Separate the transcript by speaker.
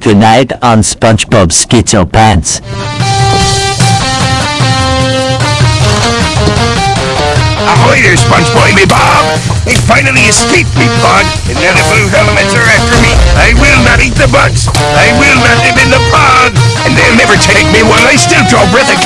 Speaker 1: Tonight on SpongeBob Schizo Pants.
Speaker 2: Ahoy there, SpongeBob me Bob! They finally escaped me pod, and now the blue helmets are after me. I will not eat the bugs. I will not live in the pod, and they'll never take me while I still draw breath a.